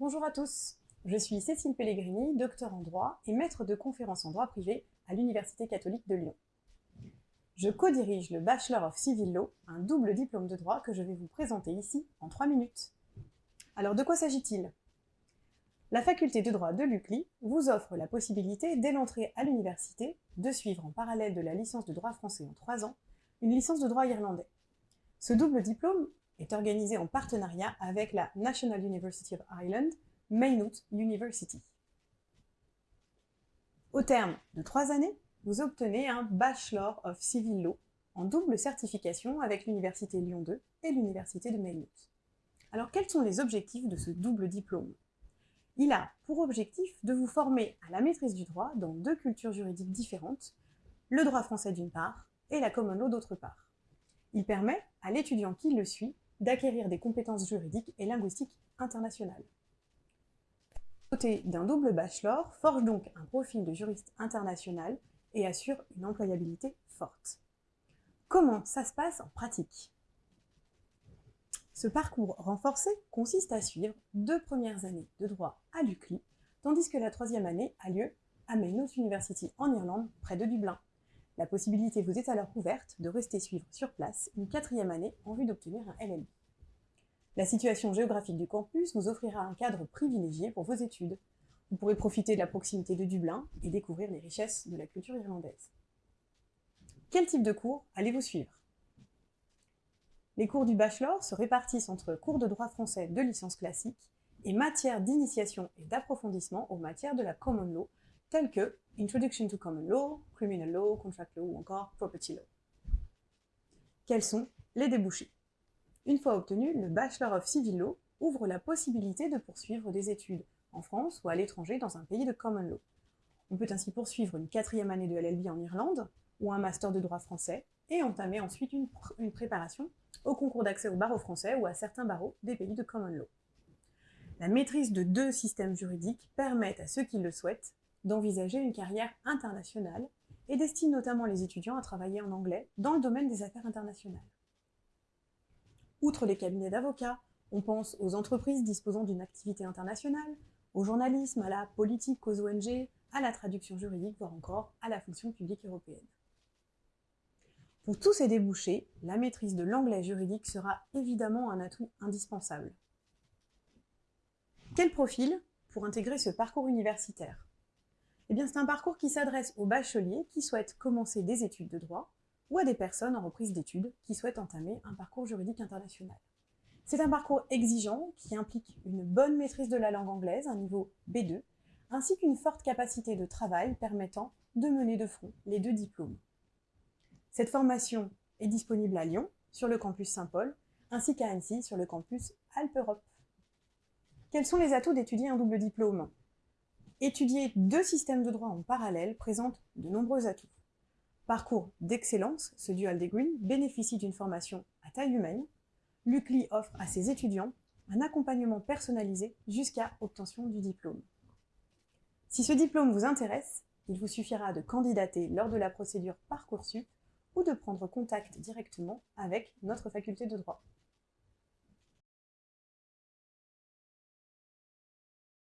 Bonjour à tous, je suis Cécile Pellegrini, docteur en droit et maître de conférences en droit privé à l'Université catholique de Lyon. Je co-dirige le Bachelor of Civil Law, un double diplôme de droit que je vais vous présenter ici en 3 minutes. Alors de quoi s'agit-il? La faculté de droit de l'UCLI vous offre la possibilité, dès l'entrée à l'université, de suivre en parallèle de la licence de droit français en 3 ans, une licence de droit irlandais. Ce double diplôme est organisé en partenariat avec la National University of Ireland, Maynooth University. Au terme de trois années, vous obtenez un Bachelor of Civil Law en double certification avec l'Université Lyon 2 et l'Université de Maynooth. Alors quels sont les objectifs de ce double diplôme? Il a pour objectif de vous former à la maîtrise du droit dans deux cultures juridiques différentes, le droit français d'une part et la common law d'autre part. Il permet à l'étudiant qui le suit d'acquérir des compétences juridiques et linguistiques internationales. Côté d'un double bachelor forge donc un profil de juriste international et assure une employabilité forte. Comment ça se passe en pratique? Ce parcours renforcé consiste à suivre deux premières années de droit à l'UCLI, tandis que la troisième année a lieu à Maynooth University en Irlande, près de Dublin. La possibilité vous est alors ouverte de rester suivre sur place une quatrième année en vue d'obtenir un LLB. La situation géographique du campus vous offrira un cadre privilégié pour vos études. Vous pourrez profiter de la proximité de Dublin et découvrir les richesses de la culture irlandaise. Quel type de cours allez-vous suivre? Les cours du bachelor se répartissent entre cours de droit français de licence classique et matières d'initiation et d'approfondissement aux matières de la common law, telles que Introduction to Common Law, Criminal Law, Contract Law ou encore Property Law. Quels sont les débouchés? Une fois obtenu, le Bachelor of Civil Law ouvre la possibilité de poursuivre des études en France ou à l'étranger dans un pays de Common Law. On peut ainsi poursuivre une quatrième année de LLB en Irlande ou un master de droit français et entamer ensuite une préparation au concours d'accès au barreau français ou à certains barreaux des pays de Common Law. La maîtrise de deux systèmes juridiques permet à ceux qui le souhaitent d'envisager une carrière internationale et destine notamment les étudiants à travailler en anglais dans le domaine des affaires internationales. Outre les cabinets d'avocats, on pense aux entreprises disposant d'une activité internationale, au journalisme, à la politique, aux ONG, à la traduction juridique, voire encore à la fonction publique européenne. Pour tous ces débouchés, la maîtrise de l'anglais juridique sera évidemment un atout indispensable. Quel profil pour intégrer ce parcours universitaire? Eh c'est un parcours qui s'adresse aux bacheliers qui souhaitent commencer des études de droit ou à des personnes en reprise d'études qui souhaitent entamer un parcours juridique international. C'est un parcours exigeant qui implique une bonne maîtrise de la langue anglaise, un niveau B2, ainsi qu'une forte capacité de travail permettant de mener de front les deux diplômes. Cette formation est disponible à Lyon, sur le campus Saint-Paul, ainsi qu'à Annecy, sur le campus Alpe-Europe. Quels sont les atouts d'étudier un double diplôme? Étudier deux systèmes de droit en parallèle présente de nombreux atouts. Parcours d'excellence, ce dual degree bénéficie d'une formation à taille humaine. L'UCLI offre à ses étudiants un accompagnement personnalisé jusqu'à obtention du diplôme. Si ce diplôme vous intéresse, il vous suffira de candidater lors de la procédure Parcoursup ou de prendre contact directement avec notre faculté de droit.